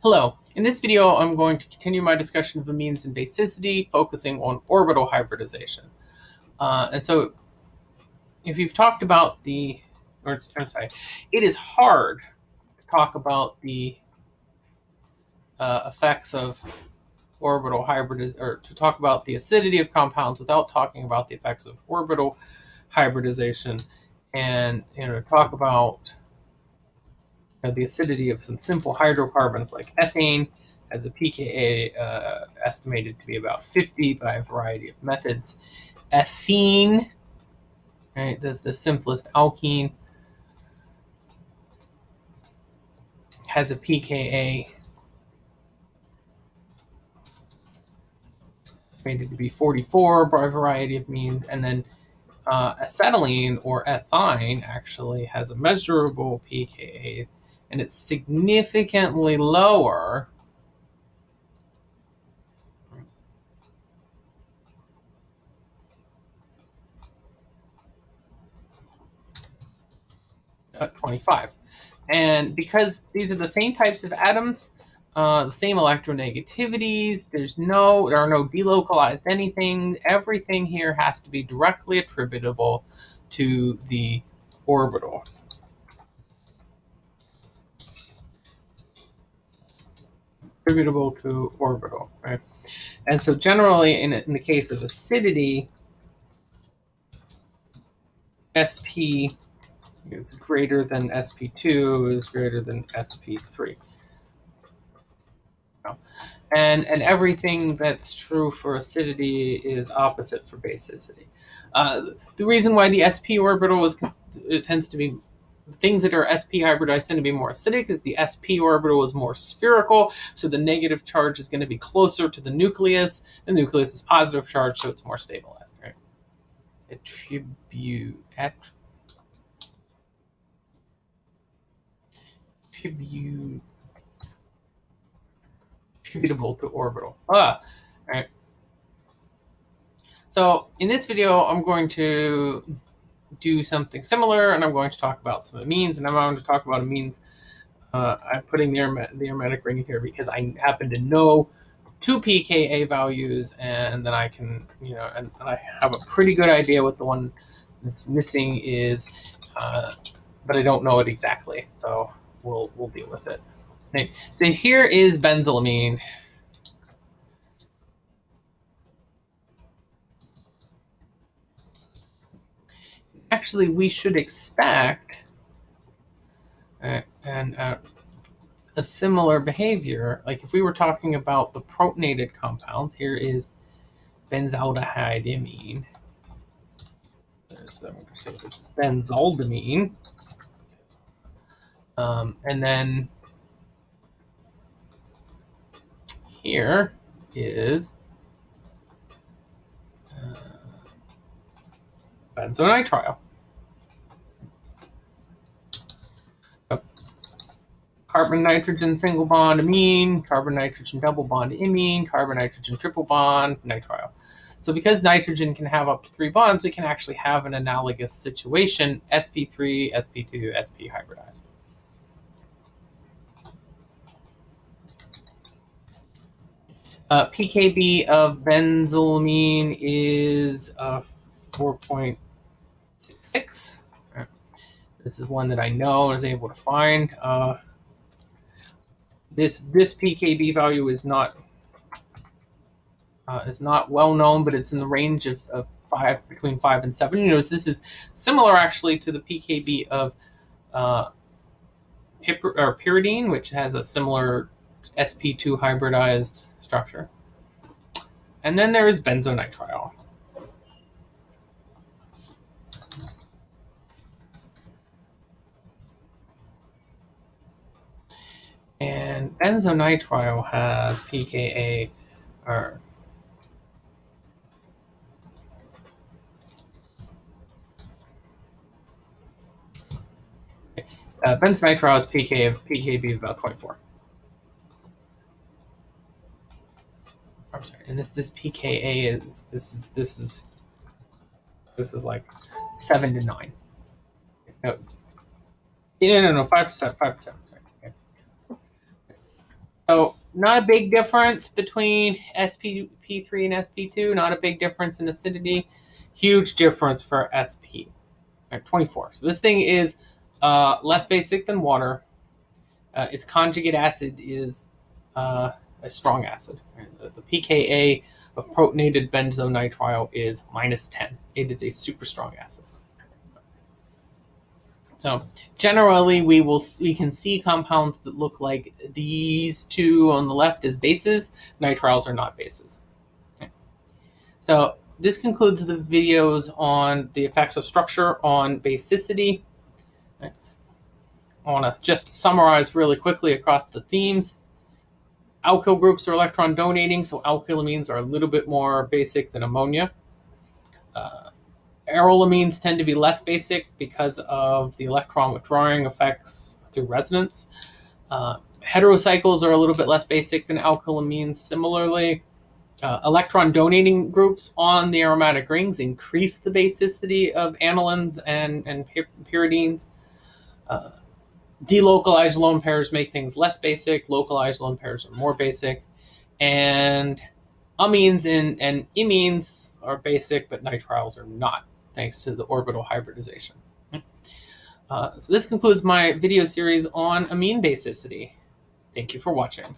Hello, in this video I'm going to continue my discussion of amines and basicity, focusing on orbital hybridization. Uh, and so if you've talked about the, or I'm sorry, it is hard to talk about the uh, effects of orbital hybridization, or to talk about the acidity of compounds without talking about the effects of orbital hybridization and you know talk about know, the acidity of some simple hydrocarbons like ethane has a pKa uh, estimated to be about 50 by a variety of methods. Ethene, right, that's the simplest alkene, has a pKa estimated to be 44 by a variety of means, and then uh, acetylene or ethyne actually has a measurable pKa and it's significantly lower at 25. And because these are the same types of atoms, uh, the same electronegativities, there's no, there are no delocalized anything. Everything here has to be directly attributable to the orbital. Attributable to orbital, right? And so generally, in, in the case of acidity, SP is greater than SP2 is greater than SP3. And, and everything that's true for acidity is opposite for basicity. Uh, the reason why the sp orbital is tends to be things that are sp hybridized tend to be more acidic because the sp orbital is more spherical, so the negative charge is going to be closer to the nucleus. The nucleus is positive charge, so it's more stabilized, right? Attribute at attribute attributable to orbital. Ah, right. So in this video, I'm going to do something similar, and I'm going to talk about some amines, and I'm going to talk about amines. Uh, I'm putting the, aromatic, the ring here because I happen to know two pKa values, and then I can, you know, and, and I have a pretty good idea what the one that's missing is, uh, but I don't know it exactly, so we'll we'll deal with it. Okay. So here is benzylamine. Actually we should expect uh, and uh, a similar behavior. Like if we were talking about the protonated compounds, here is benzaldehyde imine. So say this is benzaldimine. Um, and then here is uh, benzonitrile. Carbon nitrogen single bond amine, carbon nitrogen double bond imine, carbon nitrogen triple bond nitrile. So because nitrogen can have up to three bonds, we can actually have an analogous situation, sp3, sp2, sp hybridized. Uh, pKb of benzylamine is uh, 4.0 six. This is one that I know was able to find. Uh, this this PKB value is not uh, is not well known, but it's in the range of, of five between five and seven. You notice this is similar actually to the PKB of uh, or pyridine, which has a similar sp2 hybridized structure. And then there is benzonitrile. And benzonitrile has pKa uh, benzonitrile has pK of pKb of about 24. I'm sorry, and this this pKa is this is this is this is like seven to nine. No, no, no, no, five percent, five percent. So not a big difference between sp3 and sp2. Not a big difference in acidity. Huge difference for sp. Right, 24. So this thing is uh, less basic than water. Uh, its conjugate acid is uh, a strong acid. The, the pKa of protonated benzonitrile is minus 10. It is a super strong acid. So generally, we will we can see compounds that look like these two on the left as bases. Nitriles are not bases. Okay. So this concludes the videos on the effects of structure on basicity. Okay. I want to just summarize really quickly across the themes. Alkyl groups are electron donating, so alkylamines are a little bit more basic than ammonia. Uh, arylamines tend to be less basic because of the electron withdrawing effects through resonance. Uh, heterocycles are a little bit less basic than alkylamines. Similarly, uh, electron donating groups on the aromatic rings increase the basicity of anilines and, and pyridines. Uh, delocalized lone pairs make things less basic. Localized lone pairs are more basic. And amines and, and imines are basic, but nitriles are not thanks to the orbital hybridization. Uh, so this concludes my video series on amine basicity. Thank you for watching.